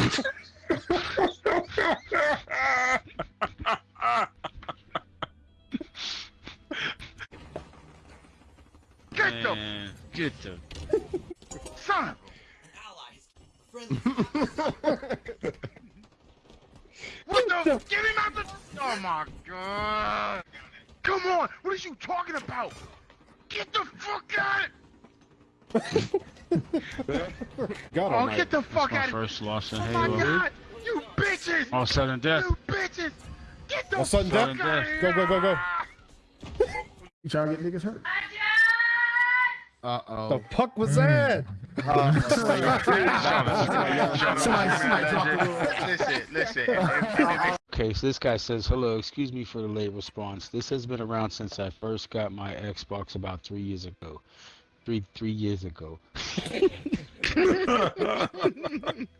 Get the eh, Man, get the son Allies. Friendly. What the? Get him out the. Oh my god! Come on! What are you talking about? Get the fuck out! God Oh, almighty. get the fuck out of here. first loss in Oh my god! You bitches! All sudden death. You bitches! Get the All sudden fuck death? out of here! Go, go, go, go. You trying to get niggas hurt? Uh oh. The fuck was that? Listen, listen. Okay, so this guy says, hello, excuse me for the late response. This has been around since I first got my Xbox about three years ago. Three three years ago.